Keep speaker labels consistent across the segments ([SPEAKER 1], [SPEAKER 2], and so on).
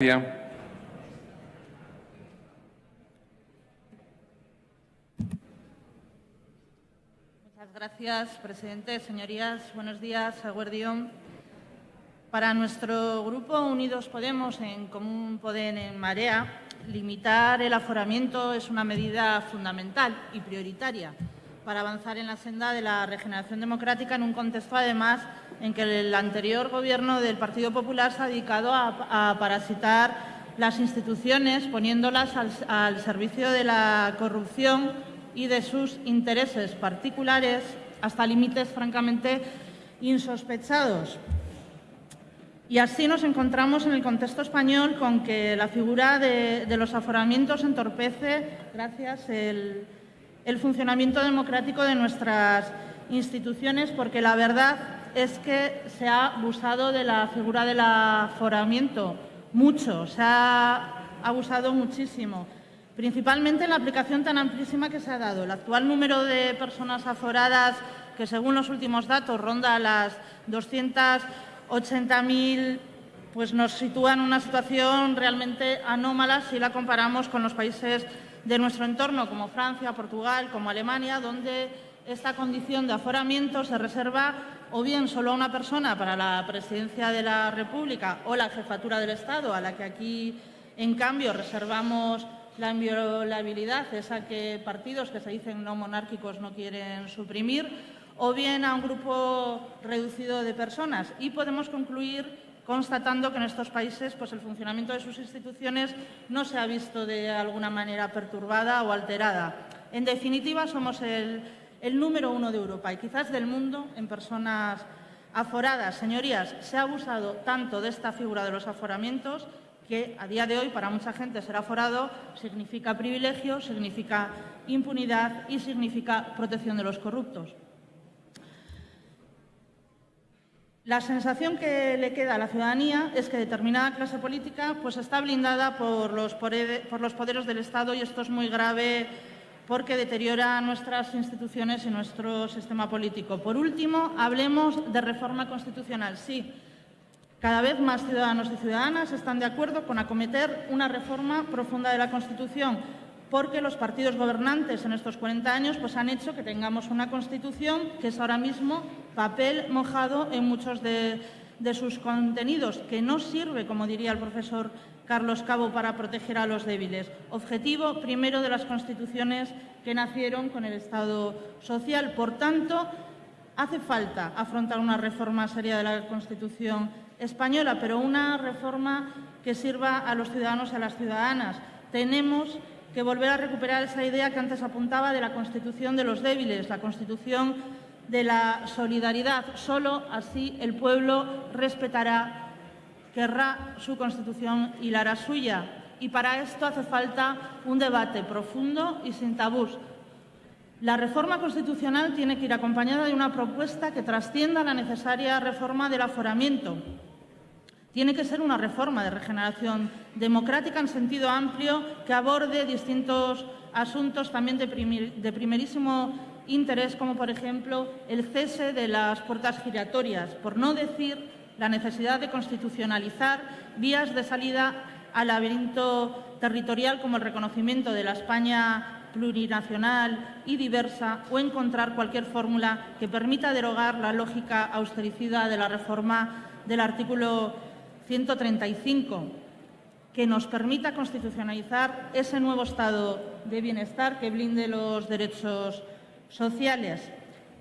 [SPEAKER 1] Muchas gracias, presidente. Señorías, buenos días. Aguardión. Para nuestro grupo Unidos Podemos, en Común Podem en Marea, limitar el aforamiento es una medida fundamental y prioritaria para avanzar en la senda de la regeneración democrática en un contexto, además, en que el anterior Gobierno del Partido Popular se ha dedicado a, parasitar las instituciones, poniéndolas al, servicio de la corrupción y de sus intereses particulares hasta límites francamente insospechados. Y así nos encontramos en el contexto español con que la figura de, los aforamientos entorpece, gracias, el, el funcionamiento democrático de nuestras instituciones, porque la verdad es que se ha abusado de la figura del aforamiento mucho, se ha abusado muchísimo, principalmente en la aplicación tan amplísima que se ha dado. El actual número de personas aforadas, que según los últimos datos ronda las 280.000, pues nos sitúa en una situación realmente anómala si la comparamos con los países de nuestro entorno, como Francia, Portugal, como Alemania, donde esta condición de aforamiento se reserva o bien solo a una persona para la presidencia de la República o la jefatura del Estado, a la que aquí, en cambio, reservamos la inviolabilidad, esa que partidos que se dicen no monárquicos no quieren suprimir, o bien a un grupo reducido de personas. Y podemos concluir constatando que en estos países pues, el funcionamiento de sus instituciones no se ha visto de alguna manera perturbada o alterada. En definitiva, somos el el número uno de Europa y quizás del mundo en personas aforadas. Señorías, se ha abusado tanto de esta figura de los aforamientos que a día de hoy para mucha gente ser aforado significa privilegio, significa impunidad y significa protección de los corruptos. La sensación que le queda a la ciudadanía es que determinada clase política pues, está blindada por los, por los poderes del Estado y esto es muy grave porque deteriora nuestras instituciones y nuestro sistema político. Por último, hablemos de reforma constitucional. Sí, cada vez más ciudadanos y ciudadanas están de acuerdo con acometer una reforma profunda de la Constitución, porque los partidos gobernantes en estos 40 años pues, han hecho que tengamos una Constitución que es ahora mismo papel mojado en muchos de, sus contenidos, que no sirve, como diría el profesor Carlos Cabo para proteger a los débiles. Objetivo primero de las constituciones que nacieron con el Estado social. Por tanto, hace falta afrontar una reforma seria de la Constitución española, pero una reforma que sirva a los ciudadanos y a las ciudadanas. Tenemos que volver a recuperar esa idea que antes apuntaba de la Constitución de los débiles, la Constitución de la solidaridad. Solo así el pueblo respetará querrá su Constitución y la hará suya. Y para esto hace falta un debate profundo y sin tabús. La reforma constitucional tiene que ir acompañada de una propuesta que trascienda la necesaria reforma del aforamiento. Tiene que ser una reforma de regeneración democrática en sentido amplio que aborde distintos asuntos también de, primerísimo interés, como por ejemplo el cese de las puertas giratorias, por no decir la necesidad de constitucionalizar vías de salida al laberinto territorial como el reconocimiento de la España plurinacional y diversa o encontrar cualquier fórmula que permita derogar la lógica austericida de la reforma del artículo 135, que nos permita constitucionalizar ese nuevo estado de bienestar que blinde los derechos sociales.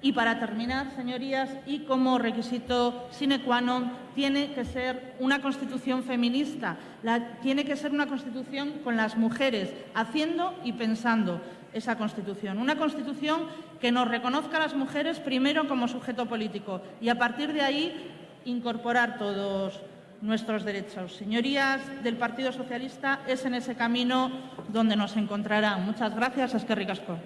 [SPEAKER 1] Y para terminar, señorías, y como requisito sine qua non, tiene que ser una Constitución feminista, tiene que ser una Constitución con las mujeres, haciendo y pensando esa Constitución. Una Constitución que nos reconozca a las mujeres primero como sujeto político y a partir de ahí incorporar todos nuestros derechos. Señorías del Partido Socialista, es en ese camino donde nos encontrarán. Muchas gracias. Es que ricasco.